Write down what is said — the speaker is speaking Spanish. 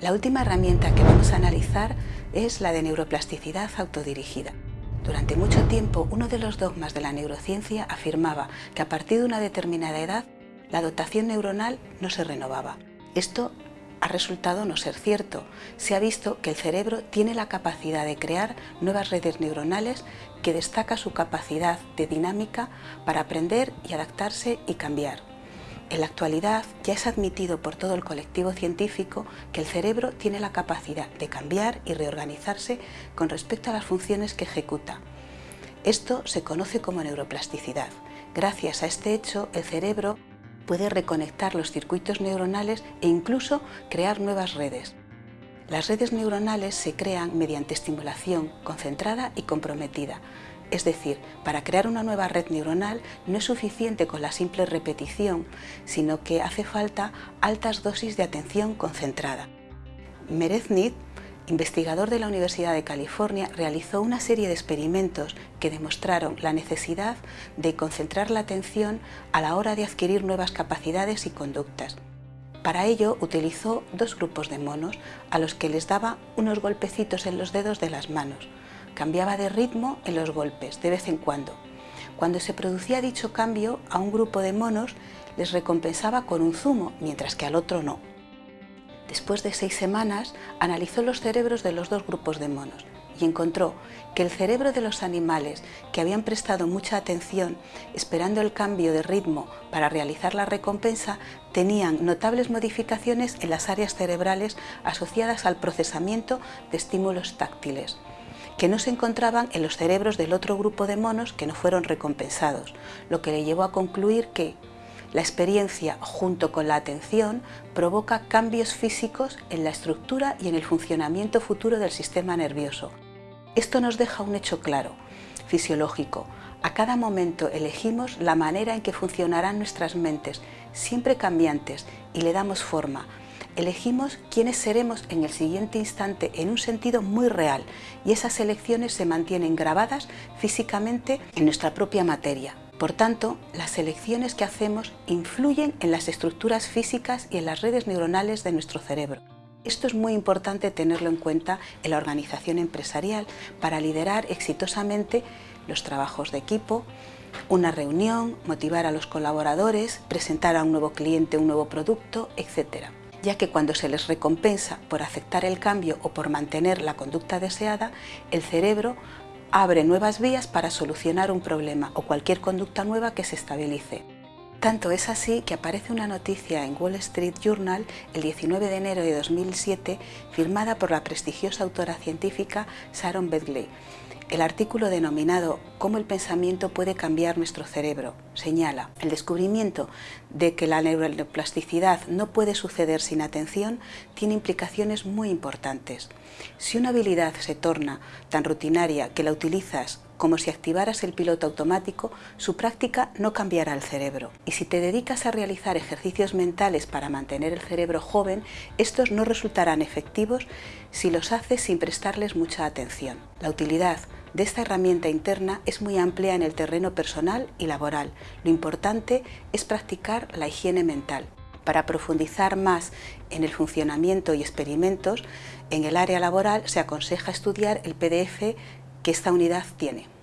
La última herramienta que vamos a analizar es la de neuroplasticidad autodirigida. Durante mucho tiempo, uno de los dogmas de la neurociencia afirmaba que a partir de una determinada edad, la dotación neuronal no se renovaba. Esto ha resultado no ser cierto. Se ha visto que el cerebro tiene la capacidad de crear nuevas redes neuronales que destaca su capacidad de dinámica para aprender y adaptarse y cambiar. En la actualidad ya es admitido por todo el colectivo científico que el cerebro tiene la capacidad de cambiar y reorganizarse con respecto a las funciones que ejecuta. Esto se conoce como neuroplasticidad. Gracias a este hecho, el cerebro puede reconectar los circuitos neuronales e incluso crear nuevas redes. Las redes neuronales se crean mediante estimulación concentrada y comprometida, es decir, para crear una nueva red neuronal no es suficiente con la simple repetición, sino que hace falta altas dosis de atención concentrada. Mereznit, investigador de la Universidad de California, realizó una serie de experimentos que demostraron la necesidad de concentrar la atención a la hora de adquirir nuevas capacidades y conductas. Para ello utilizó dos grupos de monos a los que les daba unos golpecitos en los dedos de las manos, cambiaba de ritmo en los golpes, de vez en cuando. Cuando se producía dicho cambio, a un grupo de monos les recompensaba con un zumo, mientras que al otro no. Después de seis semanas, analizó los cerebros de los dos grupos de monos y encontró que el cerebro de los animales que habían prestado mucha atención esperando el cambio de ritmo para realizar la recompensa tenían notables modificaciones en las áreas cerebrales asociadas al procesamiento de estímulos táctiles que no se encontraban en los cerebros del otro grupo de monos que no fueron recompensados, lo que le llevó a concluir que la experiencia junto con la atención provoca cambios físicos en la estructura y en el funcionamiento futuro del sistema nervioso. Esto nos deja un hecho claro, fisiológico. A cada momento elegimos la manera en que funcionarán nuestras mentes, siempre cambiantes, y le damos forma, elegimos quiénes seremos en el siguiente instante en un sentido muy real y esas elecciones se mantienen grabadas físicamente en nuestra propia materia. Por tanto, las elecciones que hacemos influyen en las estructuras físicas y en las redes neuronales de nuestro cerebro. Esto es muy importante tenerlo en cuenta en la organización empresarial para liderar exitosamente los trabajos de equipo, una reunión, motivar a los colaboradores, presentar a un nuevo cliente un nuevo producto, etc ya que cuando se les recompensa por aceptar el cambio o por mantener la conducta deseada, el cerebro abre nuevas vías para solucionar un problema o cualquier conducta nueva que se estabilice. Tanto es así que aparece una noticia en Wall Street Journal el 19 de enero de 2007 firmada por la prestigiosa autora científica Sharon Bedley, el artículo denominado Cómo el pensamiento puede cambiar nuestro cerebro señala el descubrimiento de que la neuroplasticidad no puede suceder sin atención tiene implicaciones muy importantes. Si una habilidad se torna tan rutinaria que la utilizas como si activaras el piloto automático, su práctica no cambiará el cerebro. Y si te dedicas a realizar ejercicios mentales para mantener el cerebro joven, estos no resultarán efectivos si los haces sin prestarles mucha atención. La utilidad de esta herramienta interna es muy amplia en el terreno personal y laboral. Lo importante es practicar la higiene mental. Para profundizar más en el funcionamiento y experimentos, en el área laboral se aconseja estudiar el PDF que esta unidad tiene.